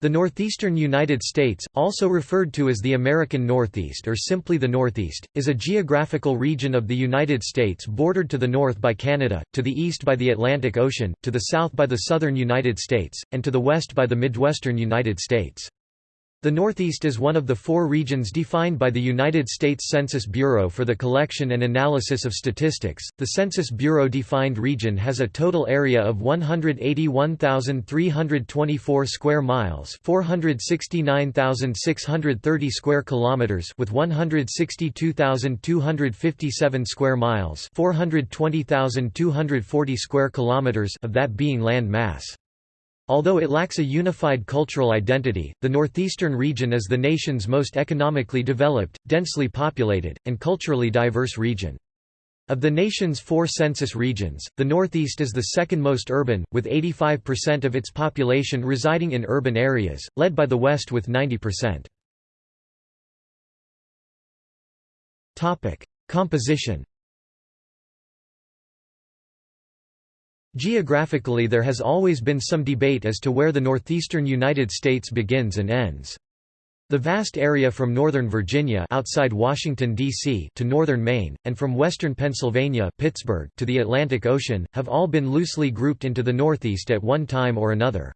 The northeastern United States, also referred to as the American Northeast or simply the Northeast, is a geographical region of the United States bordered to the north by Canada, to the east by the Atlantic Ocean, to the south by the southern United States, and to the west by the Midwestern United States. The Northeast is one of the four regions defined by the United States Census Bureau for the collection and analysis of statistics. The Census Bureau defined region has a total area of 181,324 square miles, 469,630 square kilometers, with 162,257 square miles, 420,240 square kilometers of that being land mass. Although it lacks a unified cultural identity, the northeastern region is the nation's most economically developed, densely populated, and culturally diverse region. Of the nation's four census regions, the Northeast is the second most urban, with 85% of its population residing in urban areas, led by the West with 90%. Composition Geographically there has always been some debate as to where the northeastern United States begins and ends. The vast area from northern Virginia outside Washington, D.C. to northern Maine, and from western Pennsylvania Pittsburgh to the Atlantic Ocean, have all been loosely grouped into the Northeast at one time or another.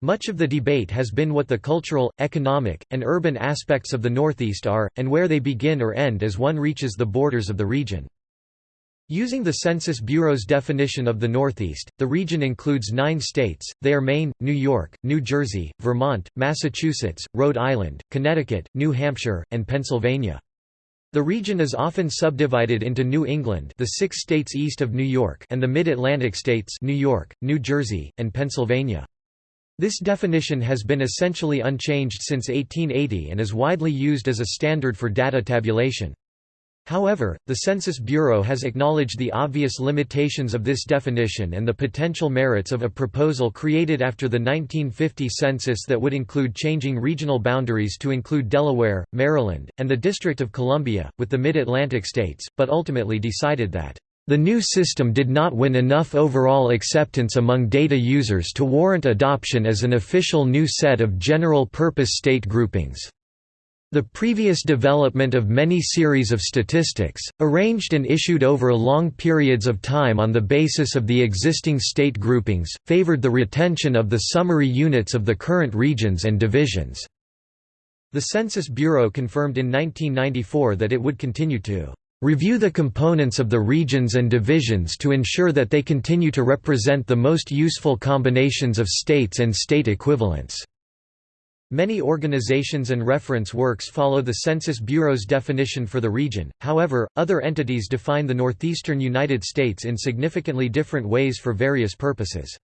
Much of the debate has been what the cultural, economic, and urban aspects of the Northeast are, and where they begin or end as one reaches the borders of the region. Using the Census Bureau's definition of the Northeast, the region includes nine states, they are Maine, New York, New Jersey, Vermont, Massachusetts, Rhode Island, Connecticut, New Hampshire, and Pennsylvania. The region is often subdivided into New England the six states east of New York and the Mid-Atlantic states New York, New Jersey, and Pennsylvania. This definition has been essentially unchanged since 1880 and is widely used as a standard for data tabulation. However, the Census Bureau has acknowledged the obvious limitations of this definition and the potential merits of a proposal created after the 1950 census that would include changing regional boundaries to include Delaware, Maryland, and the District of Columbia, with the Mid-Atlantic states, but ultimately decided that the new system did not win enough overall acceptance among data users to warrant adoption as an official new set of general-purpose state groupings. The previous development of many series of statistics, arranged and issued over long periods of time on the basis of the existing state groupings, favored the retention of the summary units of the current regions and divisions. The Census Bureau confirmed in 1994 that it would continue to review the components of the regions and divisions to ensure that they continue to represent the most useful combinations of states and state equivalents. Many organizations and reference works follow the Census Bureau's definition for the region, however, other entities define the northeastern United States in significantly different ways for various purposes.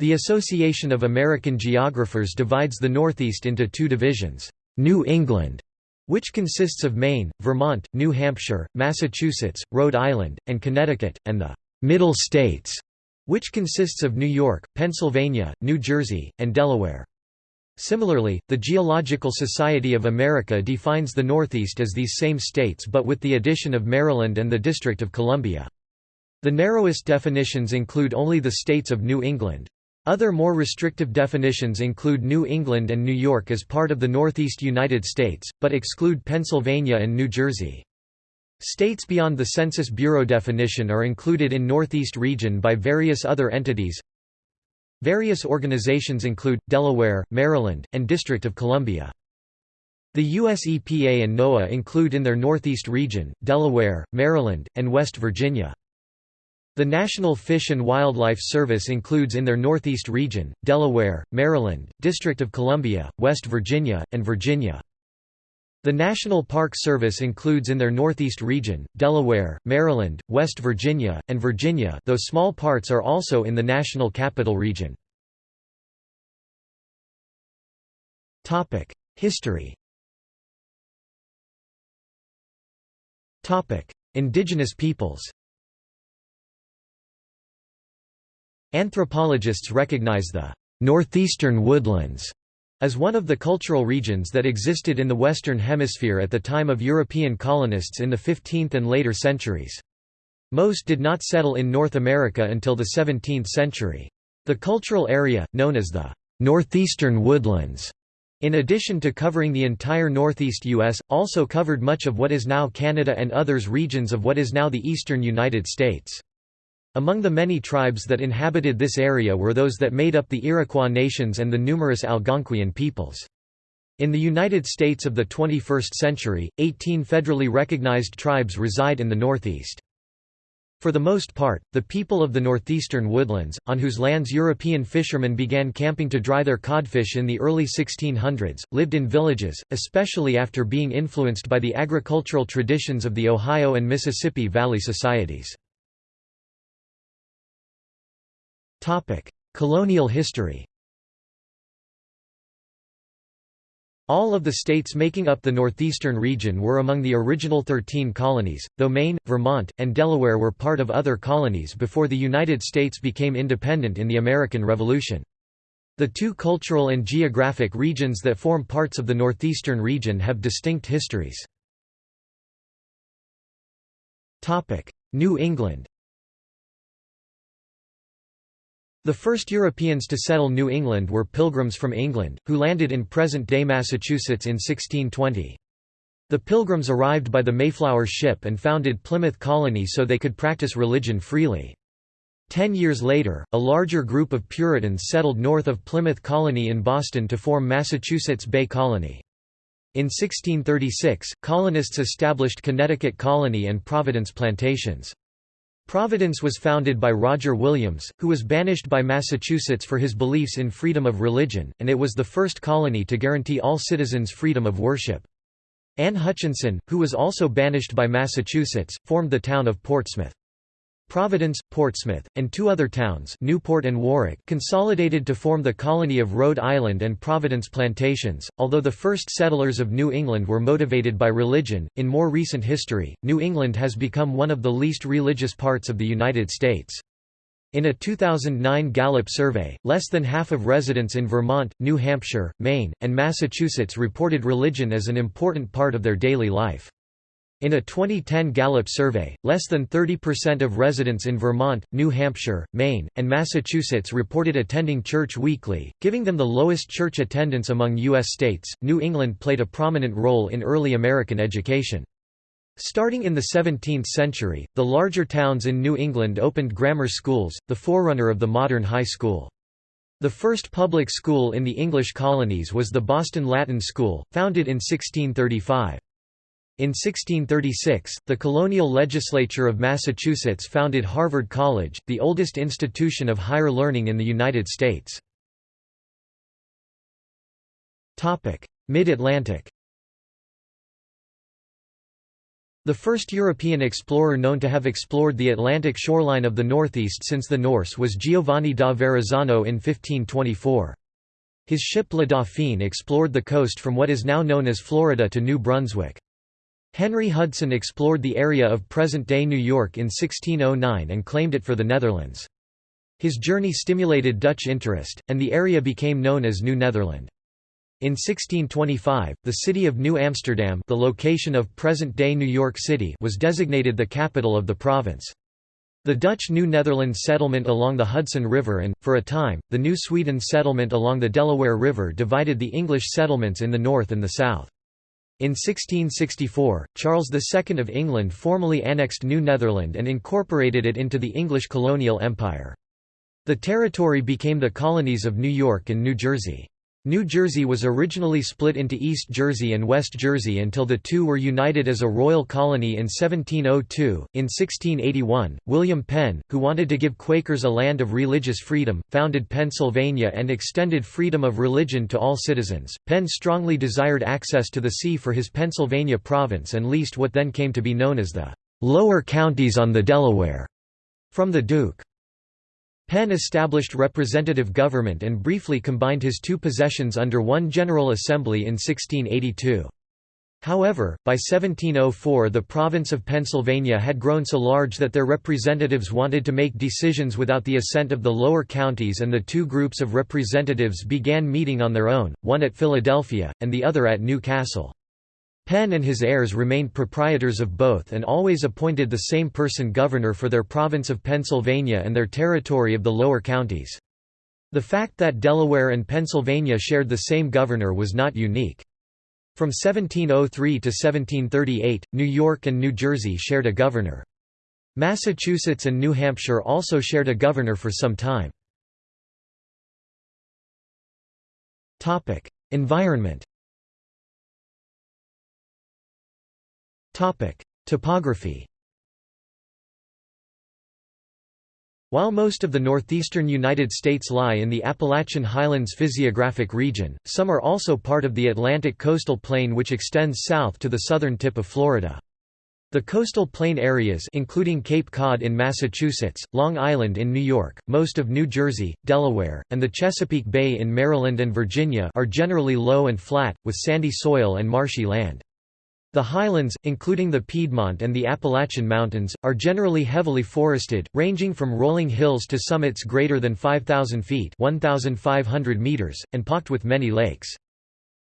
The Association of American Geographers divides the Northeast into two divisions, New England, which consists of Maine, Vermont, New Hampshire, Massachusetts, Rhode Island, and Connecticut, and the Middle States, which consists of New York, Pennsylvania, New Jersey, and Delaware. Similarly, the Geological Society of America defines the Northeast as these same states but with the addition of Maryland and the District of Columbia. The narrowest definitions include only the states of New England. Other more restrictive definitions include New England and New York as part of the Northeast United States, but exclude Pennsylvania and New Jersey. States beyond the Census Bureau definition are included in Northeast region by various other entities Various organizations include, Delaware, Maryland, and District of Columbia. The U.S. EPA and NOAA include in their Northeast region, Delaware, Maryland, and West Virginia. The National Fish and Wildlife Service includes in their Northeast region, Delaware, Maryland, District of Columbia, West Virginia, and Virginia. The National Park Service includes in their Northeast region, Delaware, Maryland, West Virginia, and Virginia though small parts are also in the National Capital Region. History Indigenous peoples Anthropologists recognize the «northeastern woodlands» as one of the cultural regions that existed in the Western Hemisphere at the time of European colonists in the 15th and later centuries. Most did not settle in North America until the 17th century. The cultural area, known as the northeastern woodlands. In addition to covering the entire northeast U.S., also covered much of what is now Canada and others regions of what is now the eastern United States. Among the many tribes that inhabited this area were those that made up the Iroquois nations and the numerous Algonquian peoples. In the United States of the 21st century, 18 federally recognized tribes reside in the Northeast. For the most part, the people of the northeastern woodlands, on whose lands European fishermen began camping to dry their codfish in the early 1600s, lived in villages, especially after being influenced by the agricultural traditions of the Ohio and Mississippi Valley societies. Colonial history All of the states making up the northeastern region were among the original 13 colonies, though Maine, Vermont, and Delaware were part of other colonies before the United States became independent in the American Revolution. The two cultural and geographic regions that form parts of the northeastern region have distinct histories. New England The first Europeans to settle New England were Pilgrims from England, who landed in present-day Massachusetts in 1620. The Pilgrims arrived by the Mayflower ship and founded Plymouth Colony so they could practice religion freely. Ten years later, a larger group of Puritans settled north of Plymouth Colony in Boston to form Massachusetts Bay Colony. In 1636, colonists established Connecticut Colony and Providence Plantations. Providence was founded by Roger Williams, who was banished by Massachusetts for his beliefs in freedom of religion, and it was the first colony to guarantee all citizens freedom of worship. Anne Hutchinson, who was also banished by Massachusetts, formed the town of Portsmouth. Providence, Portsmouth, and two other towns Newport and Warwick consolidated to form the colony of Rhode Island and Providence Plantations. Although the first settlers of New England were motivated by religion, in more recent history, New England has become one of the least religious parts of the United States. In a 2009 Gallup survey, less than half of residents in Vermont, New Hampshire, Maine, and Massachusetts reported religion as an important part of their daily life. In a 2010 Gallup survey, less than 30% of residents in Vermont, New Hampshire, Maine, and Massachusetts reported attending church weekly, giving them the lowest church attendance among U.S. states. New England played a prominent role in early American education. Starting in the 17th century, the larger towns in New England opened grammar schools, the forerunner of the modern high school. The first public school in the English colonies was the Boston Latin School, founded in 1635. In 1636, the colonial legislature of Massachusetts founded Harvard College, the oldest institution of higher learning in the United States. Mid-Atlantic The first European explorer known to have explored the Atlantic shoreline of the Northeast since the Norse was Giovanni da Verrazzano in 1524. His ship La Dauphine explored the coast from what is now known as Florida to New Brunswick. Henry Hudson explored the area of present-day New York in 1609 and claimed it for the Netherlands. His journey stimulated Dutch interest, and the area became known as New Netherland. In 1625, the city of New Amsterdam the location of present-day New York City was designated the capital of the province. The Dutch New Netherlands settlement along the Hudson River and, for a time, the New Sweden settlement along the Delaware River divided the English settlements in the north and the south. In 1664, Charles II of England formally annexed New Netherland and incorporated it into the English colonial empire. The territory became the colonies of New York and New Jersey. New Jersey was originally split into East Jersey and West Jersey until the two were united as a royal colony in 1702. In 1681, William Penn, who wanted to give Quakers a land of religious freedom, founded Pennsylvania and extended freedom of religion to all citizens. Penn strongly desired access to the sea for his Pennsylvania province and leased what then came to be known as the lower counties on the Delaware from the Duke. Penn established representative government and briefly combined his two possessions under one General Assembly in 1682. However, by 1704 the province of Pennsylvania had grown so large that their representatives wanted to make decisions without the assent of the lower counties and the two groups of representatives began meeting on their own, one at Philadelphia, and the other at New Castle. Penn and his heirs remained proprietors of both and always appointed the same person governor for their province of Pennsylvania and their territory of the lower counties. The fact that Delaware and Pennsylvania shared the same governor was not unique. From 1703 to 1738, New York and New Jersey shared a governor. Massachusetts and New Hampshire also shared a governor for some time. Environment Topography While most of the northeastern United States lie in the Appalachian Highlands physiographic region, some are also part of the Atlantic coastal plain which extends south to the southern tip of Florida. The coastal plain areas including Cape Cod in Massachusetts, Long Island in New York, most of New Jersey, Delaware, and the Chesapeake Bay in Maryland and Virginia are generally low and flat, with sandy soil and marshy land. The highlands, including the Piedmont and the Appalachian Mountains, are generally heavily forested, ranging from rolling hills to summits greater than 5,000 feet 1,500 meters, and pocked with many lakes.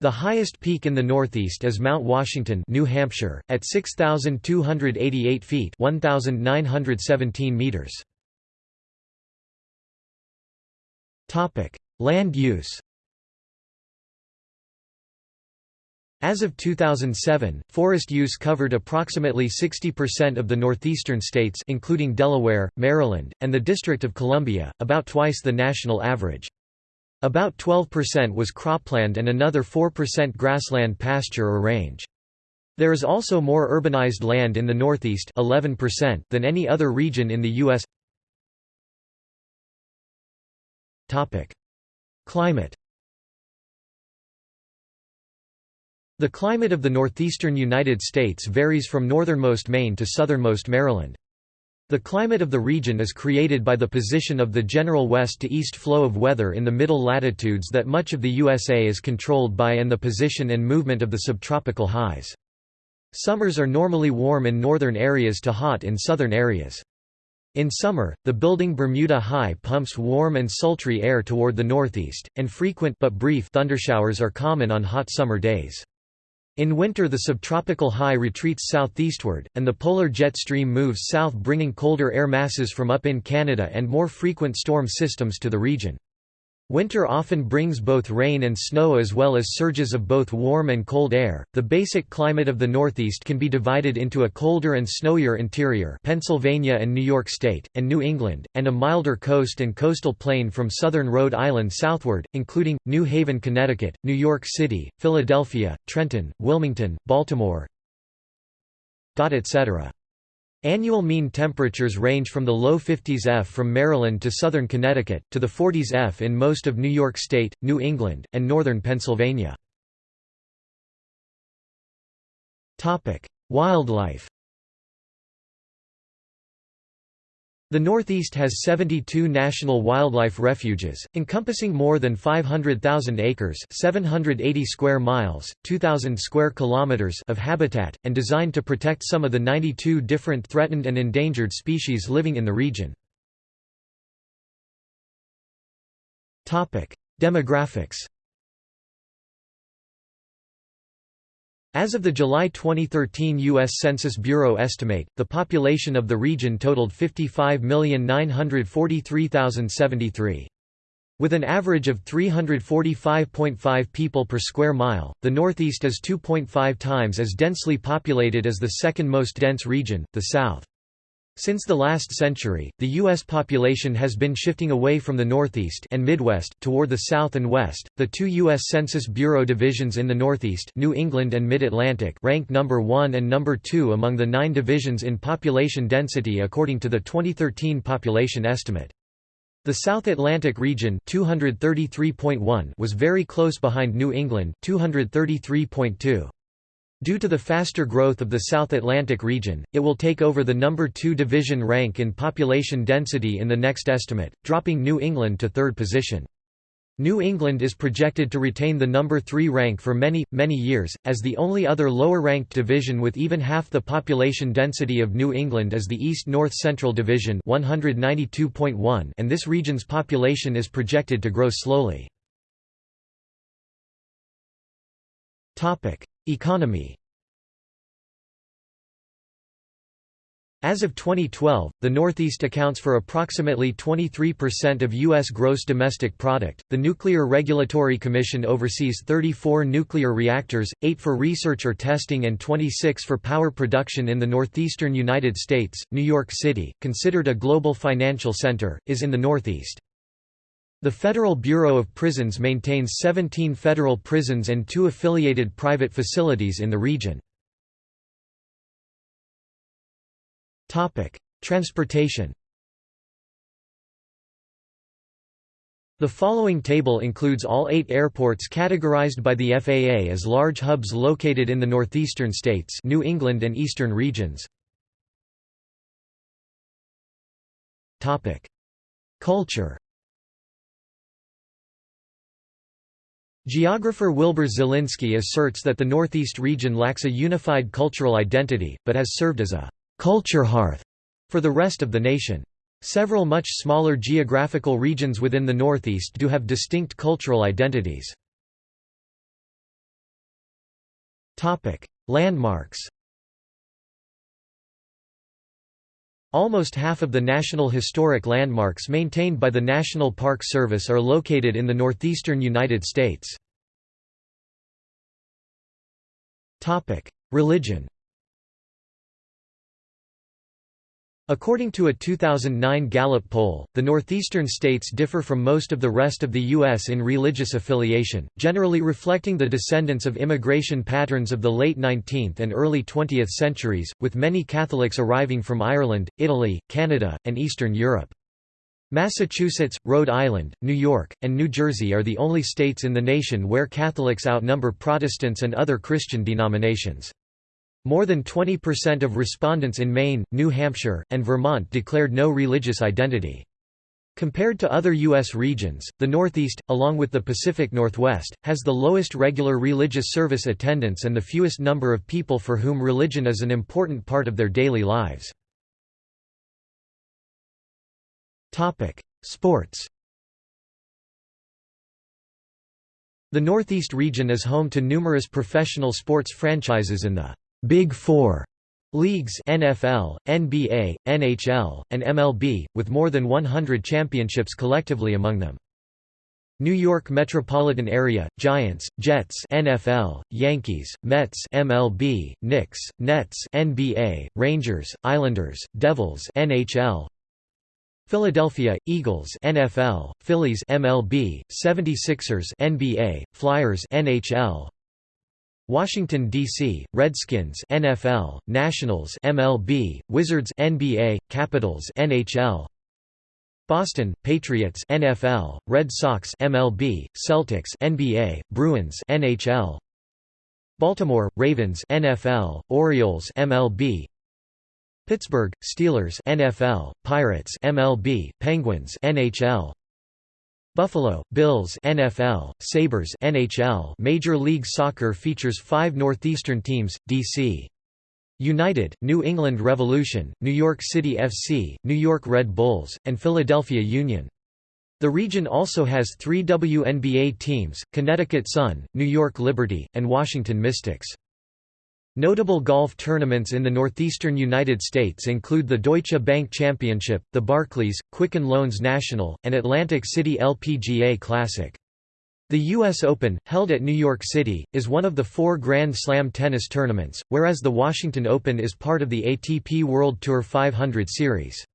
The highest peak in the northeast is Mount Washington, New Hampshire, at 6,288 feet 1,917 meters. Land use As of 2007, forest use covered approximately 60% of the northeastern states including Delaware, Maryland, and the District of Columbia, about twice the national average. About 12% was cropland and another 4% grassland pasture or range. There is also more urbanized land in the Northeast 11% than any other region in the U.S. Climate The climate of the northeastern United States varies from northernmost Maine to southernmost Maryland. The climate of the region is created by the position of the general west to east flow of weather in the middle latitudes that much of the USA is controlled by and the position and movement of the subtropical highs. Summers are normally warm in northern areas to hot in southern areas. In summer, the building Bermuda High pumps warm and sultry air toward the northeast, and frequent but brief thundershowers are common on hot summer days. In winter the subtropical high retreats southeastward, and the polar jet stream moves south bringing colder air masses from up in Canada and more frequent storm systems to the region. Winter often brings both rain and snow as well as surges of both warm and cold air. The basic climate of the Northeast can be divided into a colder and snowier interior, Pennsylvania and New York State, and New England, and a milder coast and coastal plain from southern Rhode Island southward, including New Haven, Connecticut, New York City, Philadelphia, Trenton, Wilmington, Baltimore, etc. Annual mean temperatures range from the low 50s F from Maryland to southern Connecticut, to the 40s F in most of New York State, New England, and northern Pennsylvania. Wildlife The Northeast has 72 national wildlife refuges, encompassing more than 500,000 acres 780 square miles, 2,000 square kilometers of habitat, and designed to protect some of the 92 different threatened and endangered species living in the region. Topic: Demographics As of the July 2013 U.S. Census Bureau estimate, the population of the region totaled 55,943,073. With an average of 345.5 people per square mile, the Northeast is 2.5 times as densely populated as the second most dense region, the South. Since the last century, the U.S. population has been shifting away from the Northeast and Midwest, toward the South and West. The two U.S. Census Bureau divisions in the Northeast New England and Mid-Atlantic ranked number 1 and number 2 among the nine divisions in population density according to the 2013 population estimate. The South Atlantic region 233.1 was very close behind New England 233.2. Due to the faster growth of the South Atlantic region, it will take over the number 2 division rank in population density in the next estimate, dropping New England to third position. New England is projected to retain the number 3 rank for many, many years, as the only other lower-ranked division with even half the population density of New England is the East-North Central Division 192.1 and this region's population is projected to grow slowly. Economy As of 2012, the Northeast accounts for approximately 23% of U.S. gross domestic product. The Nuclear Regulatory Commission oversees 34 nuclear reactors, 8 for research or testing, and 26 for power production in the northeastern United States. New York City, considered a global financial center, is in the Northeast. The Federal Bureau of Prisons maintains 17 federal prisons and two affiliated private facilities in the region. Transportation The following table includes all eight airports categorized by the FAA as large hubs located in the northeastern states New England and eastern regions. Culture Geographer Wilbur Zelinsky asserts that the Northeast region lacks a unified cultural identity, but has served as a culture hearth for the rest of the nation. Several much smaller geographical regions within the Northeast do have distinct cultural identities. Landmarks Almost half of the national historic landmarks maintained by the National Park Service are located in the northeastern United States. Religion According to a 2009 Gallup poll, the northeastern states differ from most of the rest of the U.S. in religious affiliation, generally reflecting the descendants of immigration patterns of the late 19th and early 20th centuries, with many Catholics arriving from Ireland, Italy, Canada, and Eastern Europe. Massachusetts, Rhode Island, New York, and New Jersey are the only states in the nation where Catholics outnumber Protestants and other Christian denominations. More than 20% of respondents in Maine, New Hampshire, and Vermont declared no religious identity. Compared to other U.S. regions, the Northeast, along with the Pacific Northwest, has the lowest regular religious service attendance and the fewest number of people for whom religion is an important part of their daily lives. Sports The Northeast region is home to numerous professional sports franchises in the Big Four leagues NFL, NBA, NHL, and MLB, with more than 100 championships collectively among them. New York metropolitan area: Giants, Jets, NFL, Yankees, Mets, MLB, Knicks, Nets, NBA, Rangers, Islanders, Devils, NHL. Philadelphia Eagles, NFL, Phillies, MLB, 76ers, NBA, Flyers, NHL. Washington D.C. Redskins NFL Nationals MLB Wizards NBA Capitals NHL Boston Patriots NFL Red Sox MLB Celtics NBA Bruins NHL Baltimore Ravens NFL Orioles MLB Pittsburgh Steelers NFL Pirates MLB Penguins NHL Buffalo, Bills NFL, Sabres NHL Major League Soccer features five Northeastern teams, D.C. United, New England Revolution, New York City FC, New York Red Bulls, and Philadelphia Union. The region also has three WNBA teams, Connecticut Sun, New York Liberty, and Washington Mystics. Notable golf tournaments in the northeastern United States include the Deutsche Bank Championship, the Barclays, Quicken Loans National, and Atlantic City LPGA Classic. The U.S. Open, held at New York City, is one of the four Grand Slam tennis tournaments, whereas the Washington Open is part of the ATP World Tour 500 Series.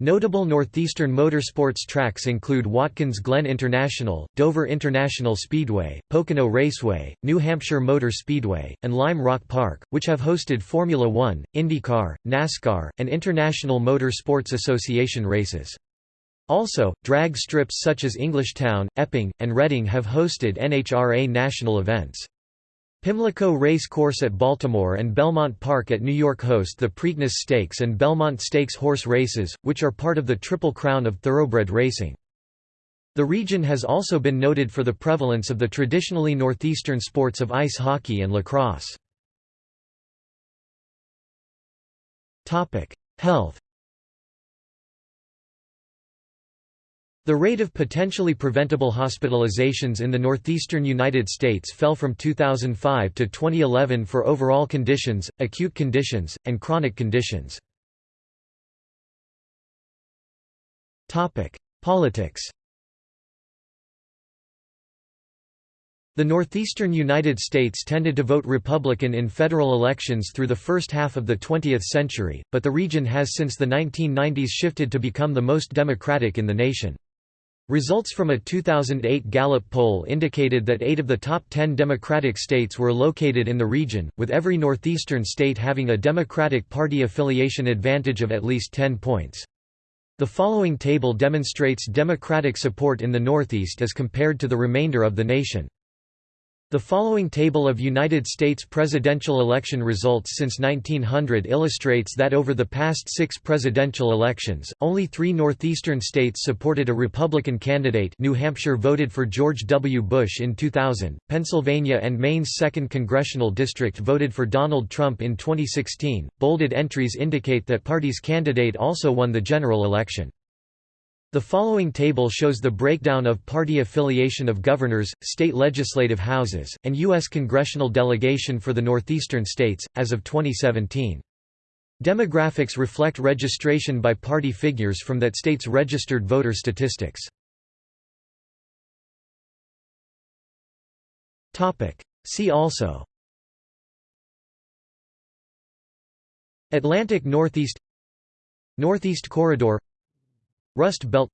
Notable northeastern motorsports tracks include Watkins Glen International, Dover International Speedway, Pocono Raceway, New Hampshire Motor Speedway, and Lime Rock Park, which have hosted Formula One, IndyCar, NASCAR, and International Motor Sports Association races. Also, drag strips such as Englishtown, Epping, and Reading have hosted NHRA national events. Pimlico Race Course at Baltimore and Belmont Park at New York host the Preakness Stakes and Belmont Stakes horse races, which are part of the Triple Crown of thoroughbred racing. The region has also been noted for the prevalence of the traditionally northeastern sports of ice hockey and lacrosse. Health The rate of potentially preventable hospitalizations in the northeastern United States fell from 2005 to 2011 for overall conditions, acute conditions, and chronic conditions. Politics The northeastern United States tended to vote Republican in federal elections through the first half of the 20th century, but the region has since the 1990s shifted to become the most Democratic in the nation. Results from a 2008 Gallup poll indicated that eight of the top ten Democratic states were located in the region, with every northeastern state having a Democratic Party affiliation advantage of at least 10 points. The following table demonstrates Democratic support in the Northeast as compared to the remainder of the nation. The following table of United States presidential election results since 1900 illustrates that over the past six presidential elections, only three northeastern states supported a Republican candidate New Hampshire voted for George W. Bush in 2000, Pennsylvania and Maine's 2nd Congressional District voted for Donald Trump in 2016. Bolded entries indicate that party's candidate also won the general election. The following table shows the breakdown of party affiliation of governors, state legislative houses, and U.S. congressional delegation for the northeastern states, as of 2017. Demographics reflect registration by party figures from that state's registered voter statistics. See also Atlantic Northeast Northeast Corridor Rust Belt.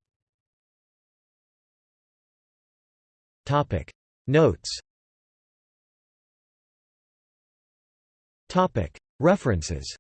Notes. References